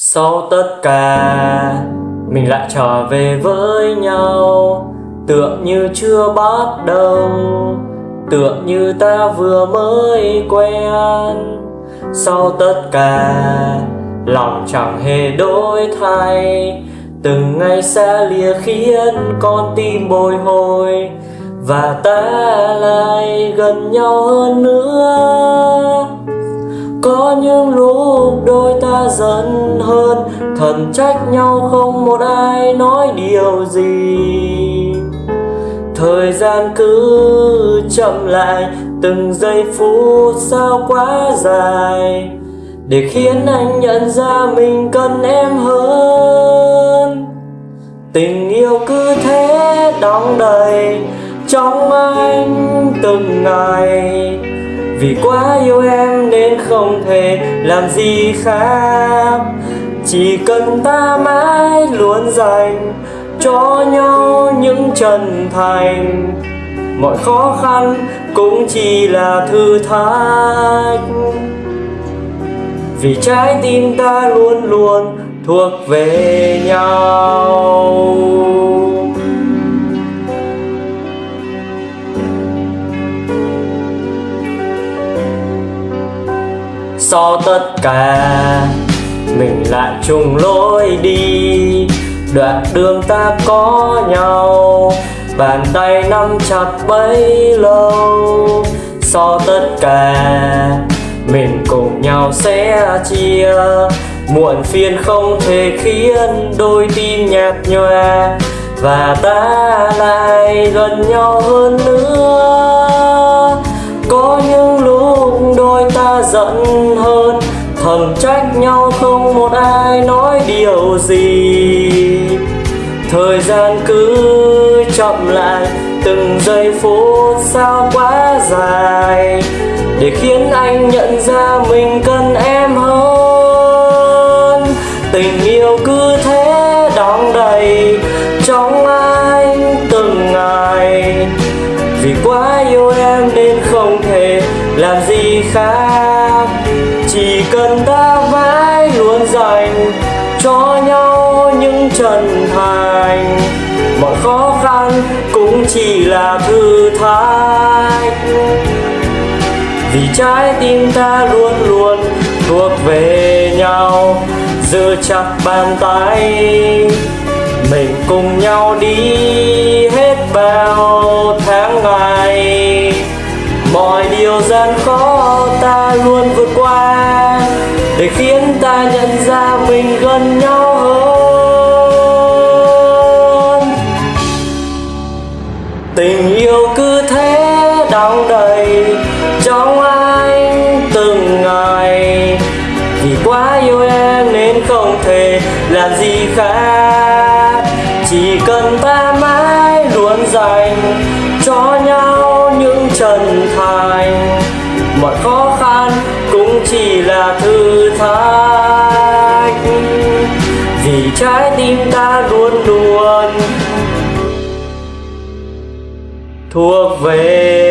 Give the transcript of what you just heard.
Sau tất cả, Mình lại trở về với nhau. Tựa như chưa bắt đầu, Tựa như ta vừa mới quen. Sau tất cả, Lòng chẳng hề đổi thay. Từng ngày xa lìa khiến con tim bồi hồi, Và ta lại gần nhau hơn nữa. Có những lúc đôi ta giận hơn. Thần trách nhau không một ai nói điều gì. Thời gian cứ chậm lại, Từng giây phút sao quá dài. Để khiến anh nhận ra mình cần em hơn. Tình yêu cứ thế đong đầy, Trong anh từng ngày. Vì quá yêu em nên không thể làm gì khác. Chỉ cần ta mãi luôn dành cho nhau những chân thành. Mọi khó khăn cũng chỉ là thử thách. Vì trái tim ta luôn luôn thuộc về nhau. Sau tất cả mình lại chung lối đi. Đoạn đường ta có nhau, bàn tay nắm chặt bấy lâu. Sau tất cả mình cùng nhau sẽ chia. Muộn phiền không thể khiến đôi tim nhạt nhòa. Và ta lại gần nhau hơn nữa. Trách nhau không một ai nói điều gì. Thời gian cứ chậm lại, từng giây phút sao quá dài, để khiến anh nhận ra mình cần em hơn. Tình yêu cứ thế đong đầy, trong anh từng ngày. Vì quá yêu em nên không thể làm gì khác chỉ cần ta mãi luôn dành cho nhau những chân thành. Mọi khó khăn cũng chỉ là thử thách. Vì trái tim ta luôn luôn thuộc về nhau, giữ chặt bàn tay, mình cùng nhau đi hết. Luôn vượt qua để khiến ta nhận ra mình gần nhau hơn. Tình yêu cứ thế đong đầy, trong anh từng ngày. Vì quá yêu em nên không thể làm gì khác. Chỉ cần ta mãi luôn dành cho nhau những chân thành. Mọi khó cũng chỉ là thử thách. Vì trái tim ta luôn luôn thuộc về